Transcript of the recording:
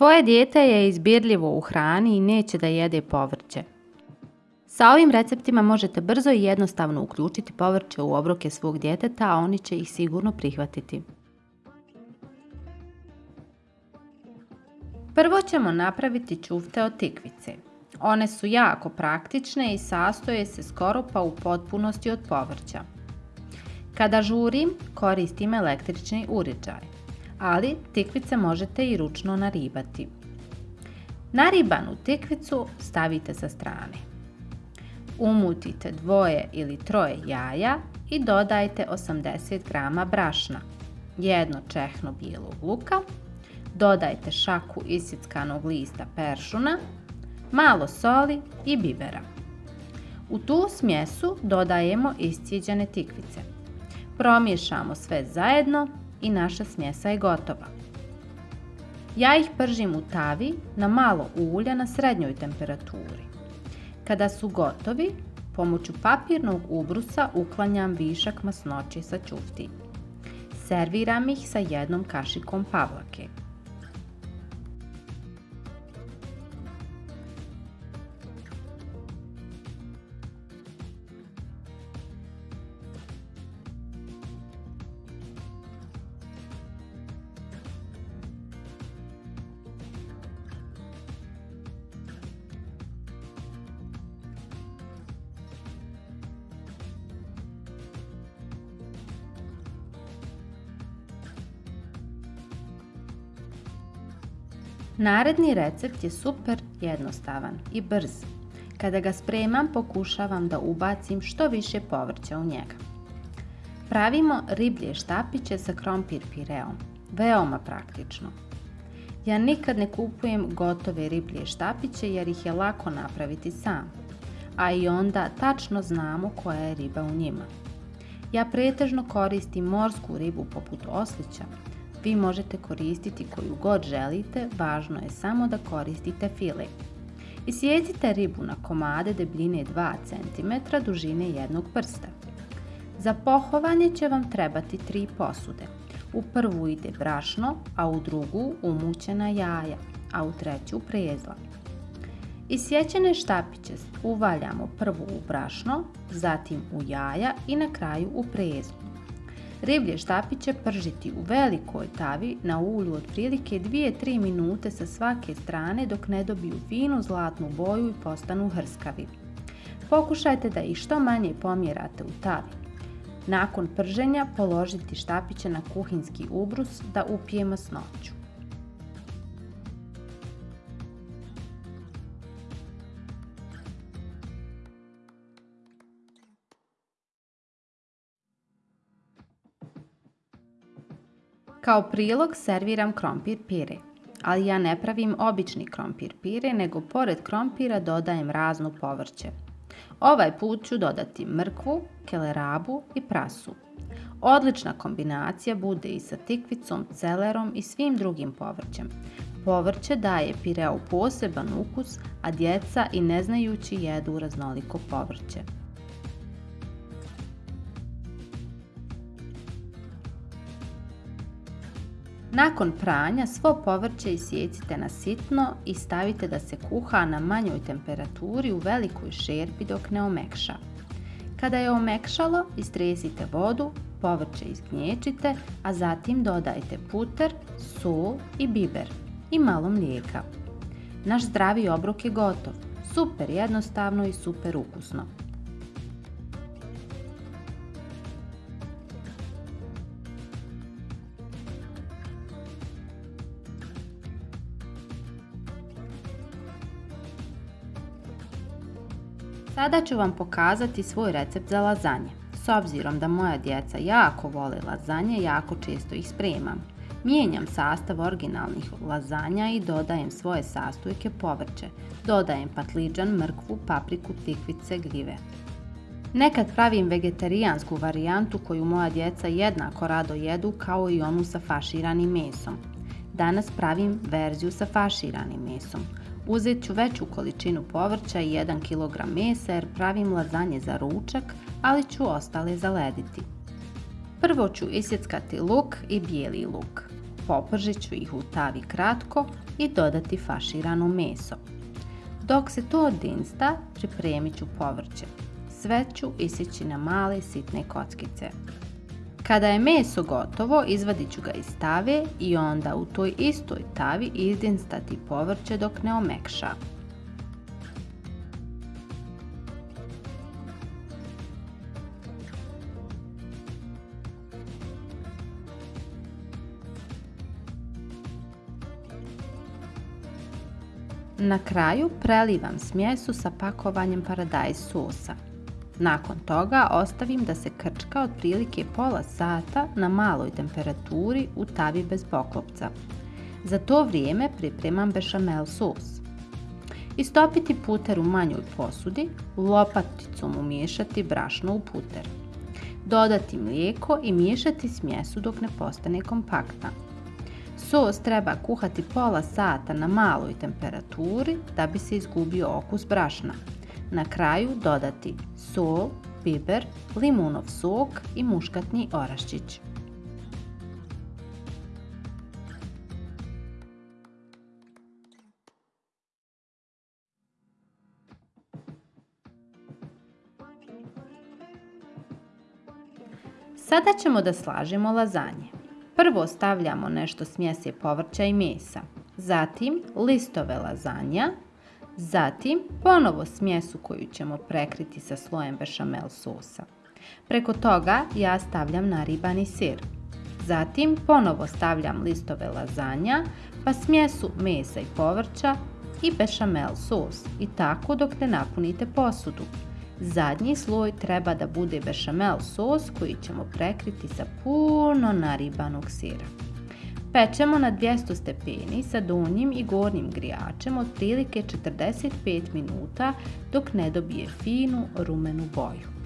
Tvoje dijete je izbirljivo u hrani i neće da jede povrće. Sa ovim receptima možete brzo i jednostavno uključiti povrće u obroke svog djeteta, a oni će ih sigurno prihvatiti. Prvo ćemo napraviti čufte od tikvice. One su jako praktične i sastoje se skoro pa u potpunosti od povrća. Kada žurim, koristim električni uređaj, ali tikvice možete i ručno naribati. Naribanu tikvicu stavite sa strane. Umutite dvoje ili troje jaja i dodajte 80 g brašna, jedno čehno bijelog luka, dodajte šaku isickanog lista peršuna, malo soli i bibera. U tu smjesu dodajemo iscijeđene tikvice. Promiješamo sve zajedno i naša smjesa je gotova. Ja ih pržim u tavi na malo ulja na srednjoj temperaturi. Kada su gotovi, pomoću papirnog ubrusa uklanjam višak masnoće sa čufti. Serviram ih sa jednom kašikom pavlake. Naredni recept je super jednostavan i brz. Kada ga spremam pokušavam da ubacim što više povrća u njega. Pravimo riblje štapiće sa krompir pireom. Veoma praktično. Ja nikad ne kupujem gotove riblje štapiće jer ih je lako napraviti sam. A i onda tačno znamo koja je riba u njima. Ja pretežno koristim morsku ribu poput oslića, vi možete koristiti koju god želite, važno je samo da koristite file. Isjecite ribu na komade debljine 2 cm dužine jednog prsta. Za pohovanje će vam trebati tri posude. U prvu ide brašno, a u drugu umućena jaja, a u treću prezla. Isječene štapiće uvaljamo prvo u brašno, zatim u jaja i na kraju u prezlu. Riblje štapiće pržiti u velikoj tavi na ulju otprilike 2-3 minute sa svake strane dok ne dobiju finu zlatnu boju i postanu hrskavi. Pokušajte da ih što manje pomjerate u tavi. Nakon prženja položiti štapiće na kuhinski ubrus da upije masnoću. Kao prilog serviram krompir pire, ali ja ne pravim obični krompir pire, nego pored krompira dodajem razno povrće. Ovaj put ću dodati mrkvu, kelerabu i prasu. Odlična kombinacija bude i sa tikvicom, celerom i svim drugim povrćem. Povrće daje pireu poseban ukus, a djeca i neznajući jedu raznoliko povrće. Nakon pranja svo povrće isjecite na sitno i stavite da se kuha na manjoj temperaturi u velikoj šerpi dok ne omekša. Kada je omekšalo, istresite vodu, povrće izgnječite, a zatim dodajte puter, sol i biber i malo mlijeka. Naš zdravi obrok je gotov. Super jednostavno i super ukusno. Sada ću vam pokazati svoj recept za lazanje. S obzirom da moja djeca jako vole lazanje, jako često ih spremam. Mijenjam sastav originalnih lazanja i dodajem svoje sastojke povrće. Dodajem patliđan, mrkvu, papriku, tikvice, gljive. Nekad pravim vegetarijansku varijantu koju moja djeca jednako rado jedu kao i onu sa faširanim mesom. Danas pravim verziju sa faširanim mesom. Uzet ću veću količinu povrća i 1 kg mesa jer pravim lazanje za ručak, ali ću ostale zalediti. Prvo ću isjeckati luk i bijeli luk. Popržit ću ih u tavi kratko i dodati faširano meso. Dok se to odinsta, pripremit ću povrće. Sve ću isjeći na male sitne kockice. Kada je meso gotovo, izvadit ću ga iz tave i onda u toj istoj tavi izdinstati povrće dok ne omekša. Na kraju prelivam smjesu sa pakovanjem paradajz sosa. Nakon toga ostavim da se krčka otprilike pola sata na maloj temperaturi u tavi bez poklopca. Za to vrijeme pripremam bešamel sos. Istopiti puter u manjoj posudi, lopaticom umiješati brašno u puter. Dodati mlijeko i miješati smjesu dok ne postane kompaktna. Sos treba kuhati pola sata na maloj temperaturi da bi se izgubio okus brašna. Na kraju dodati sol, biber, limunov sok i muškatni oraščić. Sada ćemo da slažemo lazanje. Prvo stavljamo nešto smjese povrća i mesa, zatim listove lazanja, zatim ponovo smjesu koju ćemo prekriti sa slojem bešamel sosa. Preko toga ja stavljam naribani sir. Zatim ponovo stavljam listove lazanja, pa smjesu mesa i povrća i bešamel sos i tako dok ne napunite posudu. Zadnji sloj treba da bude bešamel sos koji ćemo prekriti sa puno naribanog sira. Pečemo na 200 stepeni sa donjim i gornjim grijačem otprilike 45 minuta dok ne dobije finu rumenu boju.